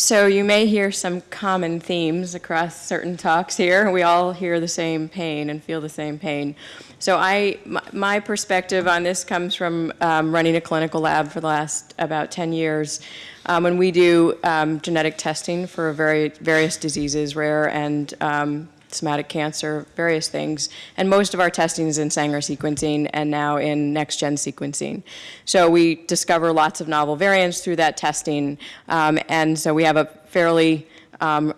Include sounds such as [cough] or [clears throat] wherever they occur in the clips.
So you may hear some common themes across certain talks here. We all hear the same pain and feel the same pain. So I, my, perspective on this comes from um, running a clinical lab for the last about 10 years. Um, when we do um, genetic testing for very, various diseases, rare and um, somatic cancer, various things. And most of our testing is in Sanger sequencing and now in next-gen sequencing. So we discover lots of novel variants through that testing. Um, and so we have a fairly um,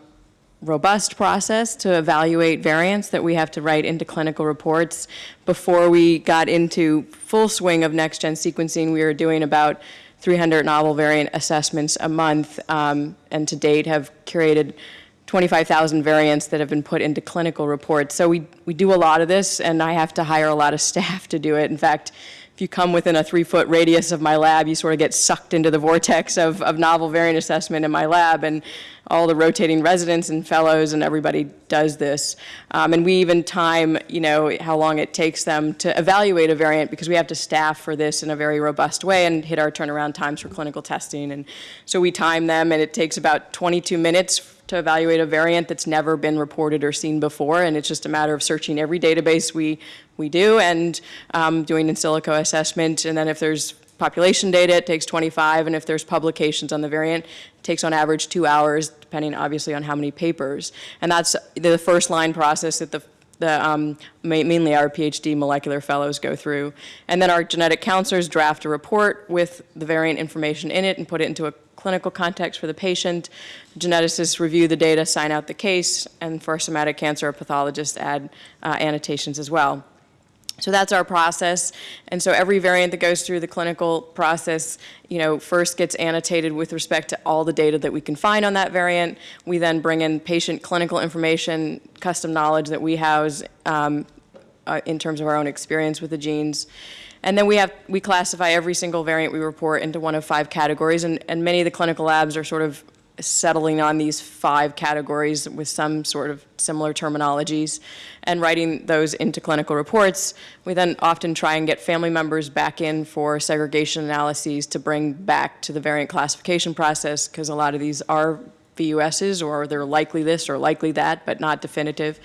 robust process to evaluate variants that we have to write into clinical reports. Before we got into full swing of next-gen sequencing, we were doing about 300 novel variant assessments a month, um, and to date have curated 25,000 variants that have been put into clinical reports. So we, we do a lot of this, and I have to hire a lot of [laughs] staff to do it. In fact, if you come within a three-foot radius of my lab, you sort of get sucked into the vortex of, of novel variant assessment in my lab, and all the rotating residents and fellows and everybody does this. Um, and we even time, you know, how long it takes them to evaluate a variant because we have to staff for this in a very robust way and hit our turnaround times for clinical testing. And so we time them, and it takes about 22 minutes to evaluate a variant that's never been reported or seen before, and it's just a matter of searching every database we, we do and um, doing in silico assessment, and then if there's population data, it takes 25, and if there's publications on the variant, it takes on average two hours, depending obviously on how many papers. And that's the first line process that the the, um, mainly our PhD molecular fellows go through. And then our genetic counselors draft a report with the variant information in it and put it into a clinical context for the patient. Geneticists review the data, sign out the case, and for somatic cancer, pathologists add uh, annotations as well. So that's our process. And so every variant that goes through the clinical process, you know, first gets annotated with respect to all the data that we can find on that variant. We then bring in patient clinical information, custom knowledge that we house um, uh, in terms of our own experience with the genes. And then we have, we classify every single variant we report into one of five categories, and, and many of the clinical labs are sort of settling on these five categories with some sort of similar terminologies and writing those into clinical reports. We then often try and get family members back in for segregation analyses to bring back to the variant classification process because a lot of these are VUSs or they're likely this or likely that, but not definitive.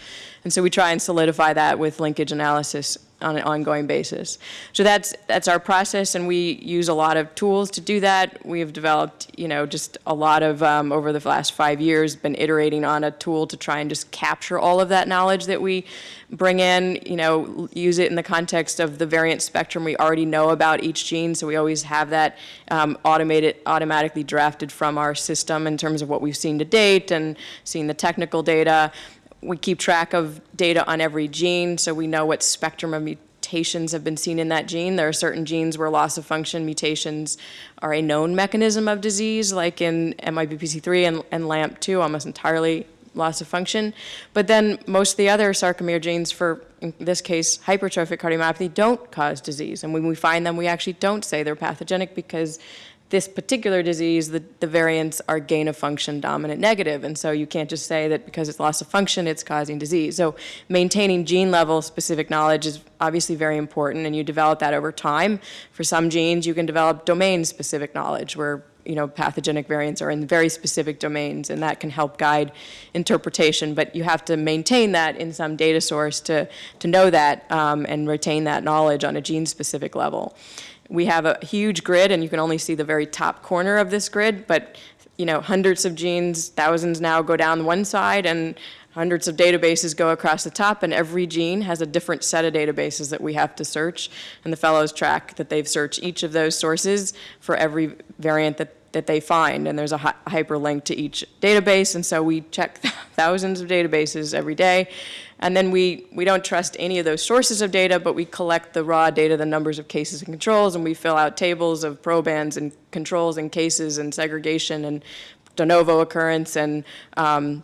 And so we try and solidify that with linkage analysis on an ongoing basis. So that's that's our process, and we use a lot of tools to do that. We have developed, you know, just a lot of um, over the last five years, been iterating on a tool to try and just capture all of that knowledge that we bring in. You know, use it in the context of the variant spectrum we already know about each gene. So we always have that um, automated, automatically drafted from our system in terms of what we've seen to date and seeing the technical data we keep track of data on every gene, so we know what spectrum of mutations have been seen in that gene. There are certain genes where loss of function mutations are a known mechanism of disease, like in MYBPC3 and, and LAMP2, almost entirely loss of function. But then most of the other sarcomere genes for, in this case, hypertrophic cardiomyopathy don't cause disease. And when we find them, we actually don't say they're pathogenic because this particular disease, the, the variants are gain of function dominant negative. And so you can't just say that because it's loss of function, it's causing disease. So maintaining gene level specific knowledge is obviously very important and you develop that over time. For some genes, you can develop domain specific knowledge where you know, pathogenic variants are in very specific domains and that can help guide interpretation, but you have to maintain that in some data source to, to know that um, and retain that knowledge on a gene specific level we have a huge grid and you can only see the very top corner of this grid, but you know, hundreds of genes, thousands now go down one side and hundreds of databases go across the top and every gene has a different set of databases that we have to search. And the fellows track that they've searched each of those sources for every variant that that they find, and there's a hi hyperlink to each database, and so we check [laughs] thousands of databases every day, and then we, we don't trust any of those sources of data, but we collect the raw data, the numbers of cases and controls, and we fill out tables of probands and controls and cases and segregation and de novo occurrence and um,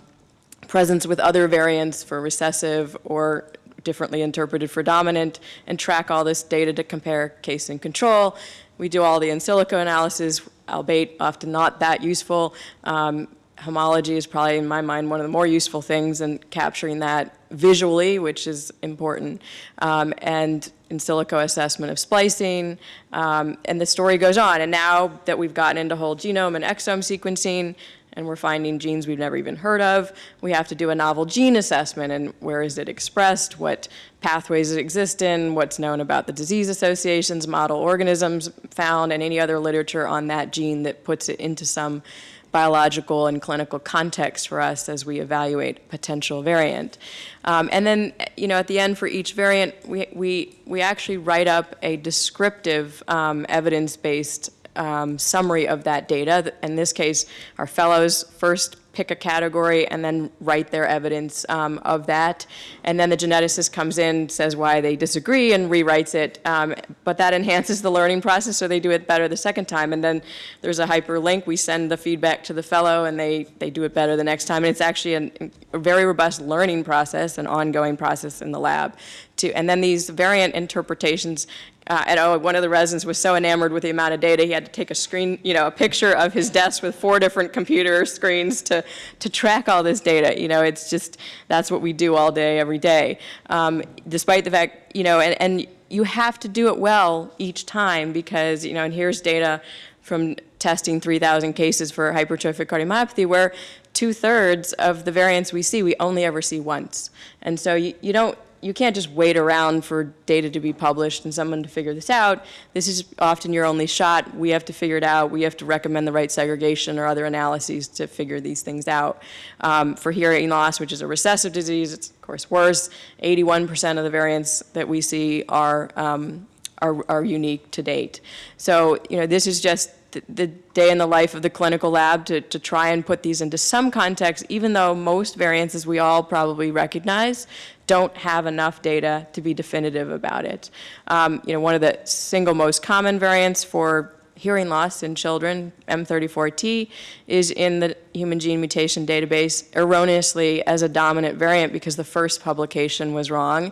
presence with other variants for recessive or differently interpreted for dominant, and track all this data to compare case and control. We do all the in silico analysis, albeit often not that useful. Um, homology is probably, in my mind, one of the more useful things in capturing that visually, which is important, um, and in silico assessment of splicing, um, and the story goes on. And now that we've gotten into whole genome and exome sequencing, and we're finding genes we've never even heard of. We have to do a novel gene assessment, and where is it expressed, what pathways it exists in, what's known about the disease associations, model organisms found, and any other literature on that gene that puts it into some biological and clinical context for us as we evaluate potential variant. Um, and then, you know, at the end for each variant, we, we, we actually write up a descriptive um, evidence-based um, summary of that data. In this case, our fellows first pick a category and then write their evidence um, of that. And then the geneticist comes in, says why they disagree, and rewrites it. Um, but that enhances the learning process, so they do it better the second time. And then there's a hyperlink. We send the feedback to the fellow, and they, they do it better the next time. And it's actually an, a very robust learning process, an ongoing process in the lab. To, and then these variant interpretations uh, and oh, one of the residents was so enamored with the amount of data, he had to take a screen, you know, a picture of his desk with four different computer [laughs] screens to, to track all this data. You know, it's just, that's what we do all day, every day. Um, despite the fact, you know, and, and you have to do it well each time because, you know, and here's data from testing 3,000 cases for hypertrophic cardiomyopathy where two-thirds of the variants we see, we only ever see once. And so you, you don't, you can't just wait around for data to be published and someone to figure this out. This is often your only shot. We have to figure it out. We have to recommend the right segregation or other analyses to figure these things out. Um, for hearing loss, which is a recessive disease, it's of course worse. 81% of the variants that we see are, um, are, are unique to date. So, you know, this is just the, day in the life of the clinical lab to, to try and put these into some context, even though most variants, as we all probably recognize, don't have enough data to be definitive about it. Um, you know, one of the single most common variants for hearing loss in children, M34T, is in the Human Gene Mutation Database erroneously as a dominant variant because the first publication was wrong.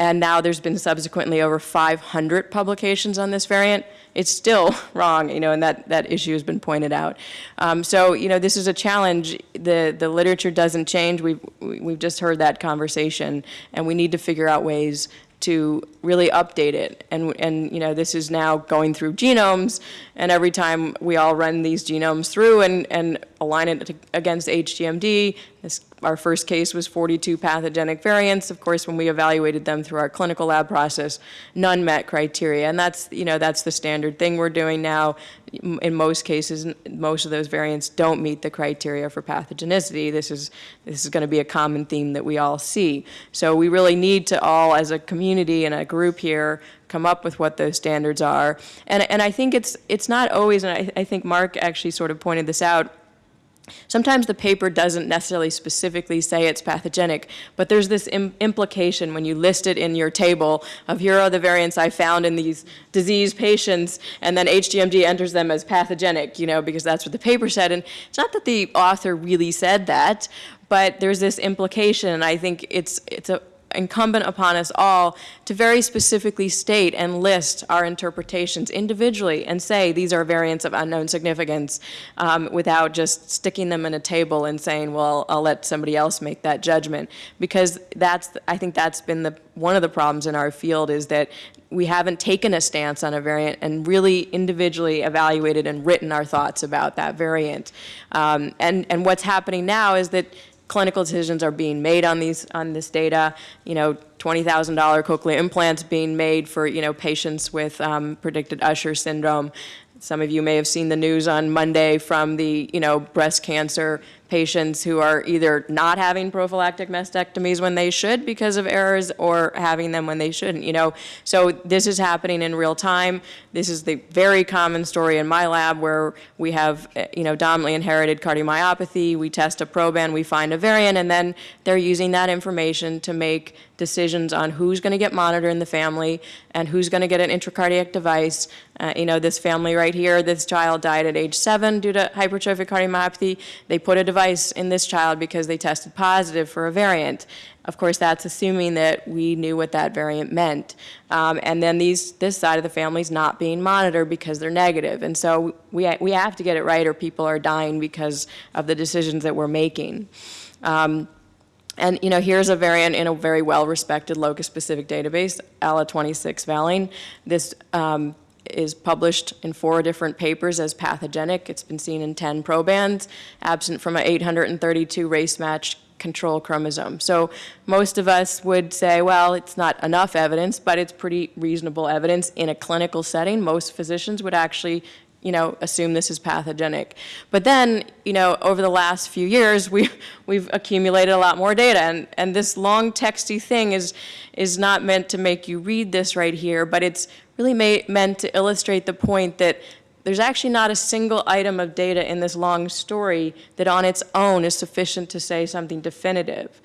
And now there's been subsequently over 500 publications on this variant it's still [laughs] wrong, you know, and that, that issue has been pointed out. Um, so, you know, this is a challenge. The, the literature doesn't change. We've, we've just heard that conversation, and we need to figure out ways to really update it. And, and, you know, this is now going through genomes, and every time we all run these genomes through and, and align it against HGMD, this, our first case was 42 pathogenic variants. Of course, when we evaluated them through our clinical lab process, none met criteria. And that's, you know, that's the standard thing we're doing now. In most cases, most of those variants don't meet the criteria for pathogenicity. This is, this is going to be a common theme that we all see. So we really need to all, as a community and a group here, come up with what those standards are. And, and I think it's, it's not always, and I, I think Mark actually sort of pointed this out, Sometimes the paper doesn't necessarily specifically say it's pathogenic, but there's this Im implication when you list it in your table of here are the variants I found in these disease patients, and then HGMD enters them as pathogenic, you know, because that's what the paper said. And it's not that the author really said that, but there's this implication, and I think it's, it's a, incumbent upon us all to very specifically state and list our interpretations individually and say these are variants of unknown significance um, without just sticking them in a table and saying, well, I'll let somebody else make that judgment. Because that's, I think that's been the, one of the problems in our field is that we haven't taken a stance on a variant and really individually evaluated and written our thoughts about that variant. Um, and, and what's happening now is that clinical decisions are being made on these on this data. You know, $20,000 cochlear implants being made for you know patients with um, predicted Usher syndrome. Some of you may have seen the news on Monday from the you know breast cancer patients who are either not having prophylactic mastectomies when they should because of errors or having them when they shouldn't, you know. So this is happening in real time. This is the very common story in my lab where we have, eh, you know, dominantly inherited cardiomyopathy. We test a proband, we find a variant, and then they're using that information to make decisions on who's going to get monitored in the family and who's going to get an intracardiac device. Uh, you know, this family right here, this child died at age seven due to hypertrophic cardiomyopathy. They put a device in this child because they tested positive for a variant. Of course, that's assuming that we knew what that variant meant. Um, and then these, this side of the family is not being monitored because they're negative. And so we, we have to get it right or people are dying because of the decisions that we're making. Um, and you know, here's a variant in a very well-respected locus-specific database, ALA26 valine. This um, is published in four different papers as pathogenic. It's been seen in 10 probands, absent from an 832 race-matched control chromosome. So most of us would say, well, it's not enough evidence, but it's pretty reasonable evidence in a clinical setting. Most physicians would actually you know, assume this is pathogenic. But then, you know, over the last few years, we, we've accumulated a lot more data, and, and this long texty thing is, is not meant to make you read this right here, but it's really meant to illustrate the point that there's actually not a single item of data in this long story that on its own is sufficient to say something definitive.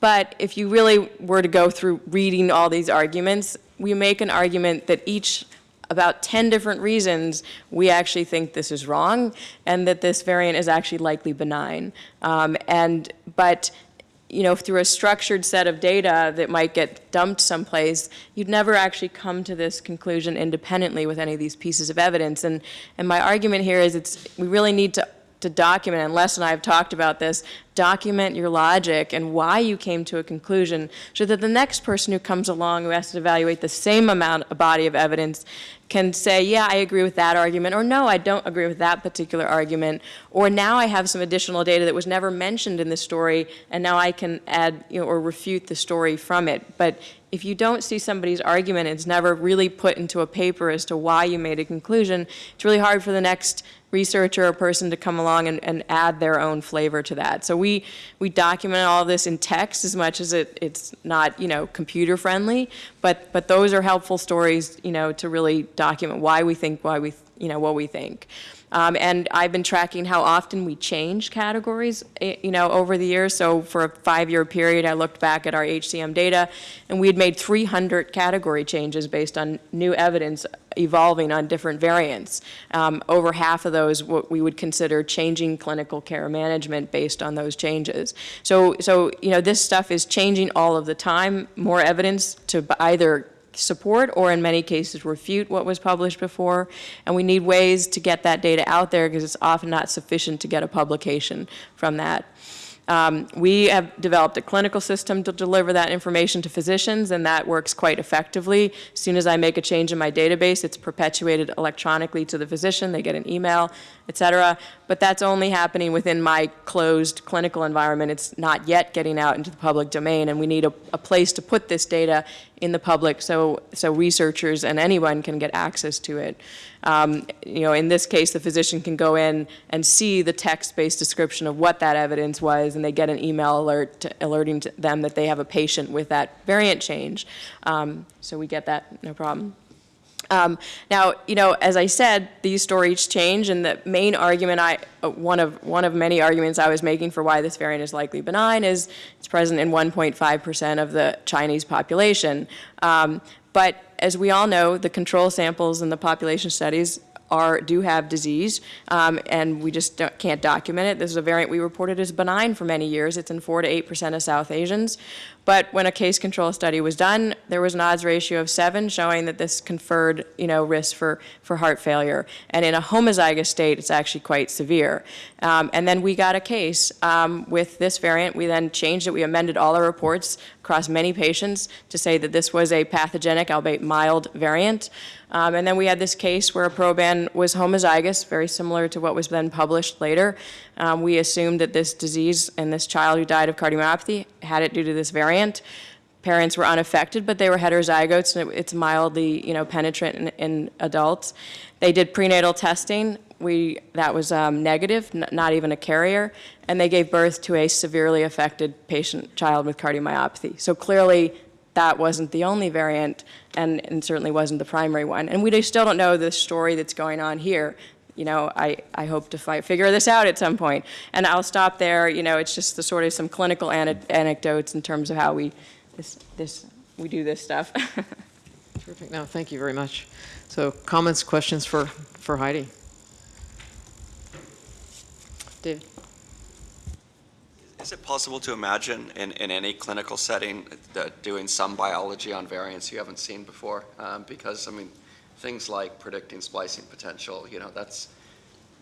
But if you really were to go through reading all these arguments, we make an argument that each about 10 different reasons we actually think this is wrong and that this variant is actually likely benign. Um, and, but you know, through a structured set of data that might get dumped someplace, you'd never actually come to this conclusion independently with any of these pieces of evidence. And, and my argument here is it's, we really need to, to document, and Les and I have talked about this, document your logic and why you came to a conclusion so that the next person who comes along who has to evaluate the same amount, a body of evidence, can say, yeah, I agree with that argument, or no, I don't agree with that particular argument, or now I have some additional data that was never mentioned in the story, and now I can add you know, or refute the story from it. But if you don't see somebody's argument, it's never really put into a paper as to why you made a conclusion, it's really hard for the next researcher or person to come along and, and add their own flavor to that. So we, we document all this in text as much as it, it's not, you know, computer friendly, but, but those are helpful stories, you know, to really document why we think, why we, you know, what we think. Um, and I've been tracking how often we change categories, eh, you know, over the years. So for a five-year period, I looked back at our HCM data, and we had made 300 category changes based on new evidence evolving on different variants. Um, over half of those what we would consider changing clinical care management based on those changes. So, so you know, this stuff is changing all of the time. More evidence to either support or in many cases refute what was published before. And we need ways to get that data out there because it's often not sufficient to get a publication from that. Um, we have developed a clinical system to deliver that information to physicians, and that works quite effectively. As soon as I make a change in my database, it's perpetuated electronically to the physician. They get an email, et cetera. But that's only happening within my closed clinical environment. It's not yet getting out into the public domain, and we need a, a place to put this data in the public so, so researchers and anyone can get access to it. Um, you know, in this case, the physician can go in and see the text-based description of what that evidence was, and they get an email alert alerting them that they have a patient with that variant change. Um, so we get that, no problem. Um, now, you know, as I said, these stories change, and the main argument I, uh, one of one of many arguments I was making for why this variant is likely benign is it's present in 1.5 percent of the Chinese population. Um, but as we all know, the control samples in the population studies are, do have disease, um, and we just can't document it. This is a variant we reported as benign for many years. It's in 4 to 8 percent of South Asians. But when a case control study was done, there was an odds ratio of seven showing that this conferred, you know, risk for, for heart failure. And in a homozygous state, it's actually quite severe. Um, and then we got a case um, with this variant. We then changed it. We amended all our reports across many patients to say that this was a pathogenic, albeit mild variant. Um, and then we had this case where a proband was homozygous, very similar to what was then published later. Um, we assumed that this disease and this child who died of cardiomyopathy had it due to this variant. Parents were unaffected, but they were heterozygotes, and it, it's mildly, you know, penetrant in, in, adults. They did prenatal testing. We, that was um, negative, not even a carrier, and they gave birth to a severely affected patient child with cardiomyopathy. So clearly, that wasn't the only variant, and, and certainly wasn't the primary one. And we still don't know the story that's going on here you know, I, I hope to fi figure this out at some point. And I'll stop there. You know, it's just the sort of some clinical anecdotes in terms of how we, this, this, we do this stuff. [laughs] Terrific. No, thank you very much. So comments, questions for, for Heidi? David? Is it possible to imagine in, in any clinical setting doing some biology on variants you haven't seen before? Um, because, I mean, things like predicting splicing potential, you know, that's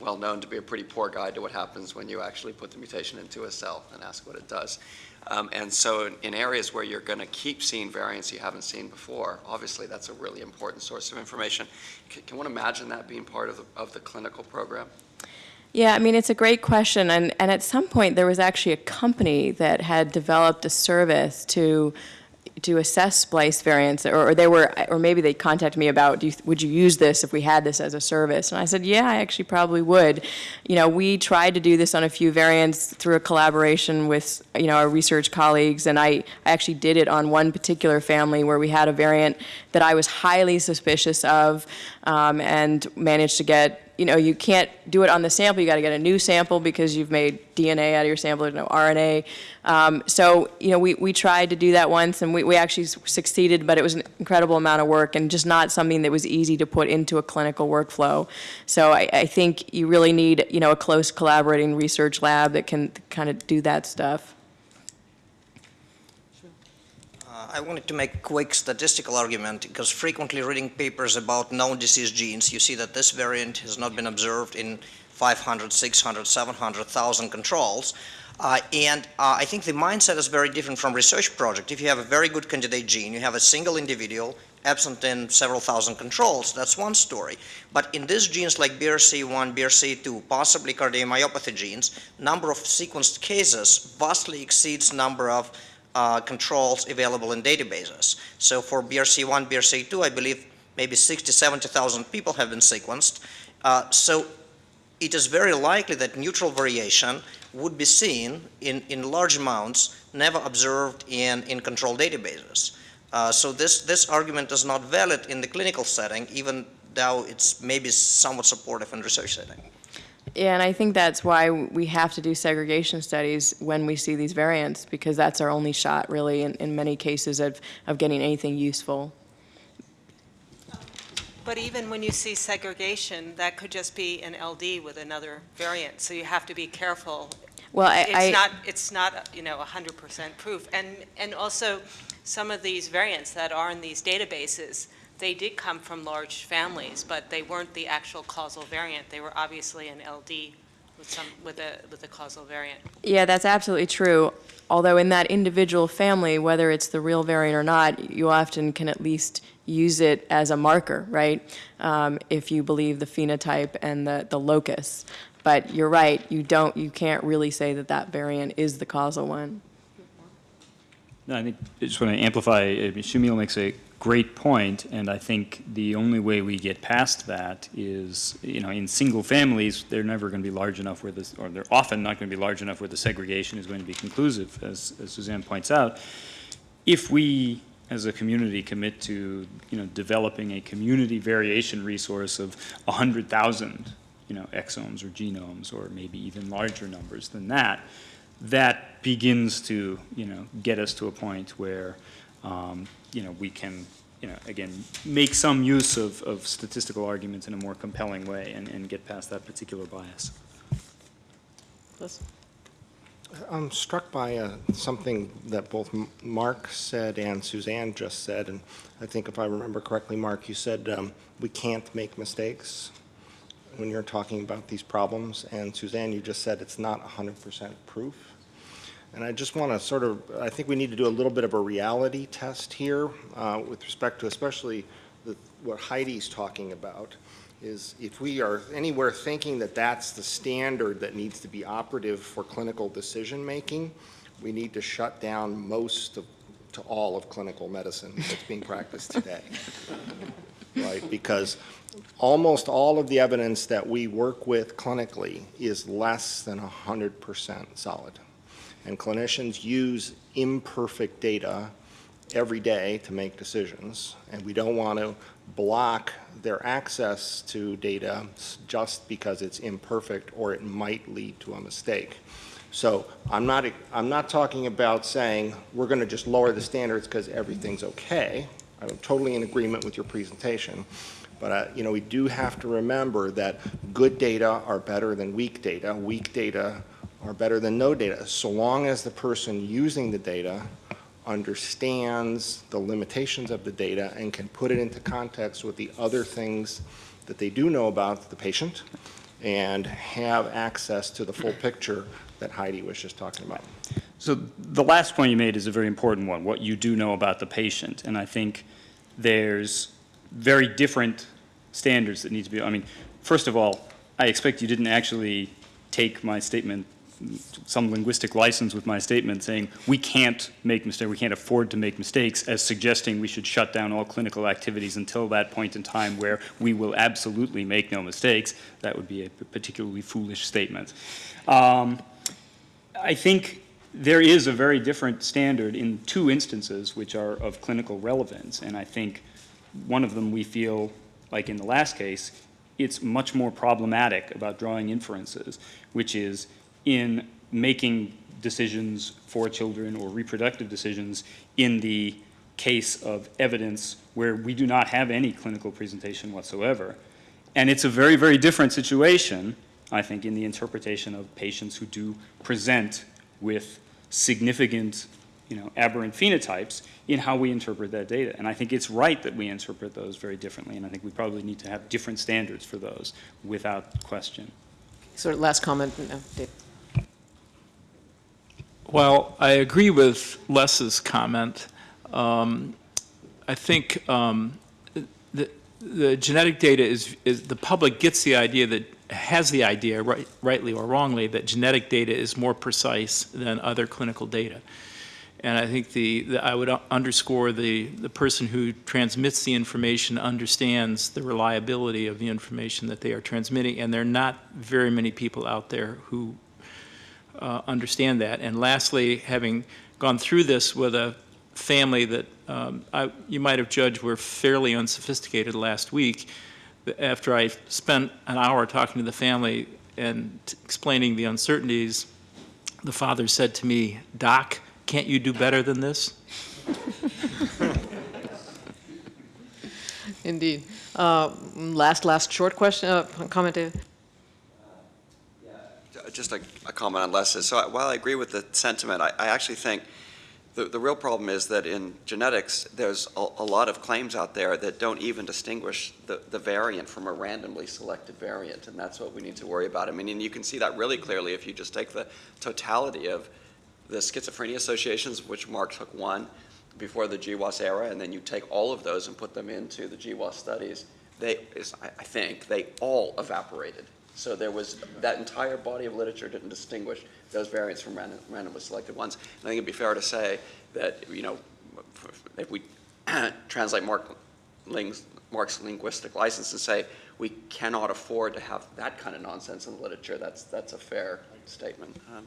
well known to be a pretty poor guide to what happens when you actually put the mutation into a cell and ask what it does. Um, And so in- in areas where you're going to keep seeing variants you haven't seen before, obviously that's a really important source of information. Can can one imagine that being part of the, of the clinical program? Yeah, I mean, it's a great question, and, and at some point, there was actually a company that had developed a service to, to assess splice variants, or, or they were, or maybe they contacted me about, do you, would you use this if we had this as a service? And I said, yeah, I actually probably would. You know, we tried to do this on a few variants through a collaboration with, you know, our research colleagues, and I, I actually did it on one particular family where we had a variant that I was highly suspicious of, um, and managed to get you know, you can't do it on the sample, you got to get a new sample because you've made DNA out of your sample, there's no RNA. Um, so, you know, we, we tried to do that once and we, we actually succeeded, but it was an incredible amount of work and just not something that was easy to put into a clinical workflow. So I, I think you really need, you know, a close collaborating research lab that can kind of do that stuff. Uh, I wanted to make a quick statistical argument because frequently reading papers about known disease genes, you see that this variant has not been observed in 500, 600, 700,000 controls. Uh, and uh, I think the mindset is very different from research project. If you have a very good candidate gene, you have a single individual absent in several thousand controls, that's one story. But in these genes like BRCA1, BRCA2, possibly cardiomyopathy genes, number of sequenced cases vastly exceeds number of uh, controls available in databases. So for BRCA1, BRCA2, I believe maybe 60, 70,000 people have been sequenced. Uh, so it is very likely that neutral variation would be seen in, in large amounts, never observed in, in control databases. Uh, so this, this argument is not valid in the clinical setting, even though it's maybe somewhat supportive in research setting. Yeah, and I think that's why we have to do segregation studies when we see these variants, because that's our only shot, really, in, in many cases of, of getting anything useful. But even when you see segregation, that could just be an LD with another variant, so you have to be careful. Well, I, It's I, not, it's not, you know, 100% proof. And, and also, some of these variants that are in these databases, they did come from large families, but they weren't the actual causal variant. They were obviously an LD with some, with a, with a causal variant. yeah, that's absolutely true. Although in that individual family, whether it's the real variant or not, you often can at least use it as a marker, right? Um, if you believe the phenotype and the, the locus. But you're right, you don't, you can't really say that that variant is the causal one. No, I think, I just want to amplify, I mean, Shamil makes a great point, and I think the only way we get past that is, you know, in single families, they're never going to be large enough where this, or they're often not going to be large enough where the segregation is going to be conclusive, as, as Suzanne points out. If we, as a community, commit to, you know, developing a community variation resource of 100,000, you know, exomes or genomes, or maybe even larger numbers than that, that begins to, you know, get us to a point where, um, you know, we can, you know, again, make some use of, of statistical arguments in a more compelling way and, and get past that particular bias. Liz? I'm struck by uh, something that both Mark said and Suzanne just said, and I think if I remember correctly, Mark, you said um, we can't make mistakes when you're talking about these problems, and Suzanne, you just said it's not 100% proof. And I just want to sort of, I think we need to do a little bit of a reality test here uh, with respect to especially the, what Heidi's talking about, is if we are anywhere thinking that that's the standard that needs to be operative for clinical decision-making, we need to shut down most of, to all of clinical medicine that's being practiced today. [laughs] Right, because almost all of the evidence that we work with clinically is less than 100% solid. And clinicians use imperfect data every day to make decisions, and we don't want to block their access to data just because it's imperfect or it might lead to a mistake. So I'm not, I'm not talking about saying we're going to just lower the standards because everything's okay. I'm totally in agreement with your presentation. But, uh, you know, we do have to remember that good data are better than weak data. Weak data are better than no data, so long as the person using the data understands the limitations of the data and can put it into context with the other things that they do know about the patient and have access to the full picture that Heidi was just talking about. So the last point you made is a very important one, what you do know about the patient. And I think there's very different standards that need to be, I mean, first of all, I expect you didn't actually take my statement, some linguistic license with my statement saying, we can't make mistakes, we can't afford to make mistakes, as suggesting we should shut down all clinical activities until that point in time where we will absolutely make no mistakes. That would be a particularly foolish statement. Um, I think there is a very different standard in two instances which are of clinical relevance, and I think one of them we feel, like in the last case, it's much more problematic about drawing inferences, which is in making decisions for children or reproductive decisions in the case of evidence where we do not have any clinical presentation whatsoever. And it's a very, very different situation, I think, in the interpretation of patients who do present with significant, you know, aberrant phenotypes in how we interpret that data. And I think it's right that we interpret those very differently, and I think we probably need to have different standards for those without question. So last comment, no, Dave. Well, I agree with Les's comment. Um, I think um, the, the genetic data is, is, the public gets the idea that, has the idea, right, rightly or wrongly, that genetic data is more precise than other clinical data. And I think the, the I would underscore the, the person who transmits the information understands the reliability of the information that they are transmitting, and there are not very many people out there who uh, understand that. And lastly, having gone through this with a family that um, I, you might have judged were fairly unsophisticated last week, after I spent an hour talking to the family and explaining the uncertainties, the father said to me, Doc, can't you do better than this? [laughs] Indeed. Uh, Last, last short question, uh, comment? Just a, a comment on Les's. So I- while I agree with the sentiment, I, I actually think the, the real problem is that in genetics, there's a, a lot of claims out there that don't even distinguish the, the variant from a randomly selected variant, and that's what we need to worry about. I mean, and you can see that really clearly if you just take the totality of the schizophrenia associations, which Mark took one before the GWAS era, and then you take all of those and put them into the GWAS studies, they, I think, they all evaporated. So there was, that entire body of literature didn't distinguish those variants from random, randomly selected ones. And I think it'd be fair to say that, you know, if we [clears throat] translate Mark Ling's, Mark's linguistic license and say, we cannot afford to have that kind of nonsense in the literature, that's, that's a fair statement. Um,